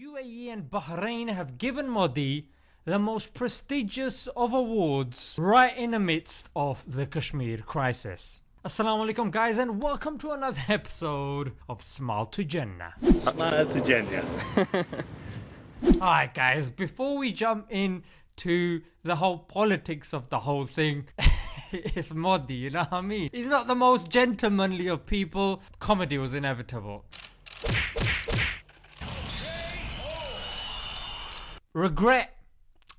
UAE and Bahrain have given Modi the most prestigious of awards right in the midst of the Kashmir crisis. Assalamu alaikum guys and welcome to another episode of Smile to Jannah. Smile to Jannah. Alright guys, before we jump into the whole politics of the whole thing, it's Modi, you know what I mean? He's not the most gentlemanly of people. Comedy was inevitable. Regret,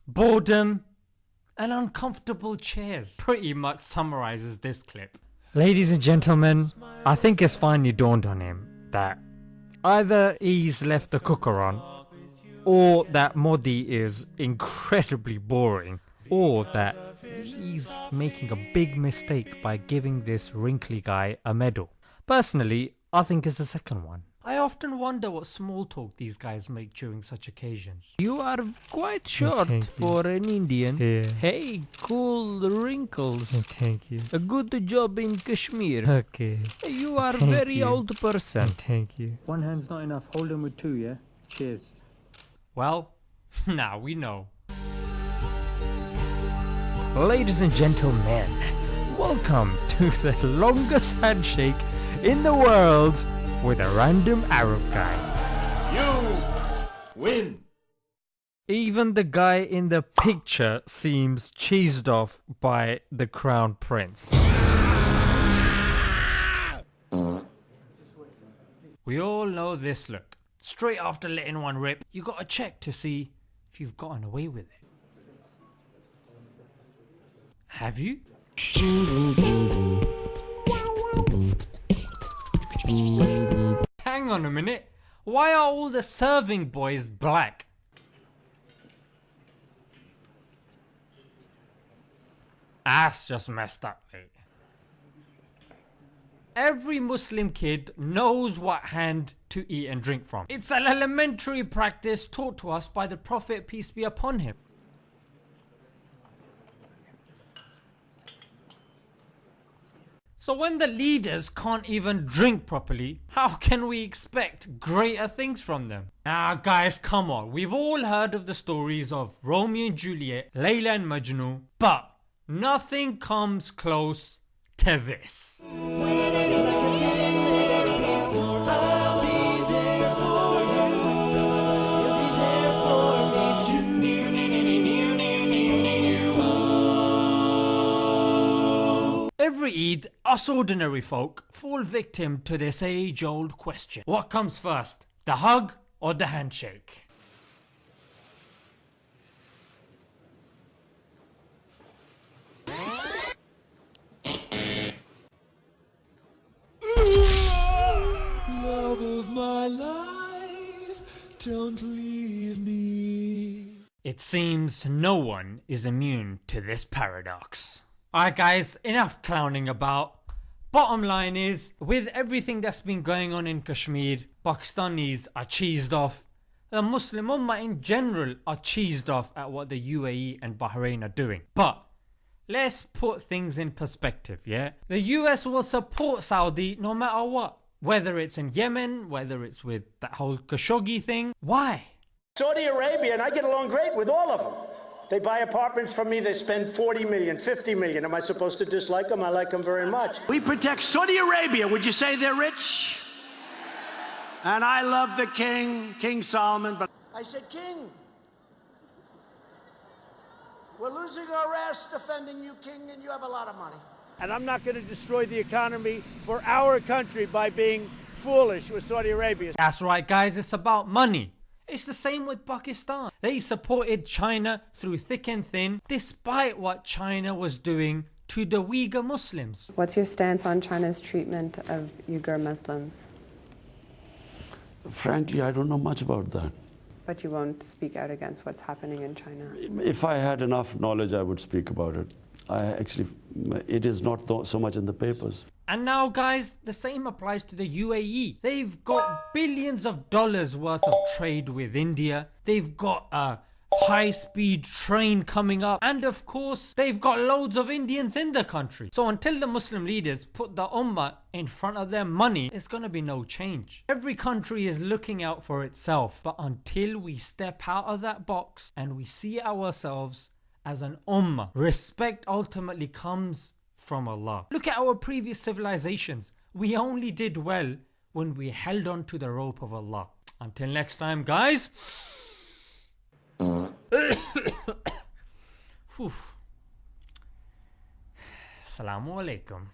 boredom, and uncomfortable chairs pretty much summarizes this clip. Ladies and gentlemen, I think it's finally dawned on him that either he's left the cooker on, or that Modi is incredibly boring, or that he's making a big mistake by giving this wrinkly guy a medal. Personally, I think it's the second one. I often wonder what small talk these guys make during such occasions. You are quite short Thank you. for an Indian. Yeah. Hey, cool wrinkles. Thank you. A good job in Kashmir. Okay. You are Thank very you. old person. Thank you. One hand's not enough. Hold him with two, yeah? Cheers. Well, now we know. Ladies and gentlemen, welcome to the longest handshake in the world with a random Arab guy. You win. Even the guy in the picture seems cheesed off by the crown prince. We all know this look. Straight after letting one rip, you gotta check to see if you've gotten away with it. Have you? Hang on a minute. Why are all the serving boys black? That's just messed up, mate. Every Muslim kid knows what hand to eat and drink from. It's an elementary practice taught to us by the Prophet, peace be upon him. So when the leaders can't even drink properly, how can we expect greater things from them? Ah guys come on, we've all heard of the stories of Romeo and Juliet, Layla and Majnun, but nothing comes close to this. Every us ordinary folk fall victim to this age old question. What comes first, the hug or the handshake? Love of my life, don't leave me. It seems no one is immune to this paradox. Alright guys, enough clowning about. Bottom line is, with everything that's been going on in Kashmir, Pakistanis are cheesed off. The Muslim Ummah in general are cheesed off at what the UAE and Bahrain are doing. But let's put things in perspective, yeah? The US will support Saudi no matter what. Whether it's in Yemen, whether it's with that whole Khashoggi thing. Why? Saudi Arabia, and I get along great with all of them. They buy apartments from me, they spend 40 million, 50 million. Am I supposed to dislike them? I like them very much. We protect Saudi Arabia. Would you say they're rich? And I love the king, King Salman, but I said, King, we're losing our ass defending you, King, and you have a lot of money. And I'm not going to destroy the economy for our country by being foolish with Saudi Arabia. That's right guys, it's about money. It's the same with Pakistan. They supported China through thick and thin despite what China was doing to the Uyghur Muslims. What's your stance on China's treatment of Uyghur Muslims? Frankly, I don't know much about that. But you won't speak out against what's happening in China. If I had enough knowledge, I would speak about it. I actually, it is not so much in the papers. And now guys, the same applies to the UAE. They've got billions of dollars worth of trade with India. They've got a high speed train coming up, and of course, they've got loads of Indians in the country. So until the Muslim leaders put the Ummah in front of their money, it's gonna be no change. Every country is looking out for itself, but until we step out of that box and we see ourselves as an Ummah, respect ultimately comes from Allah. Look at our previous civilizations. We only did well when we held on to the rope of Allah. Until next time, guys. Assalamu alaikum.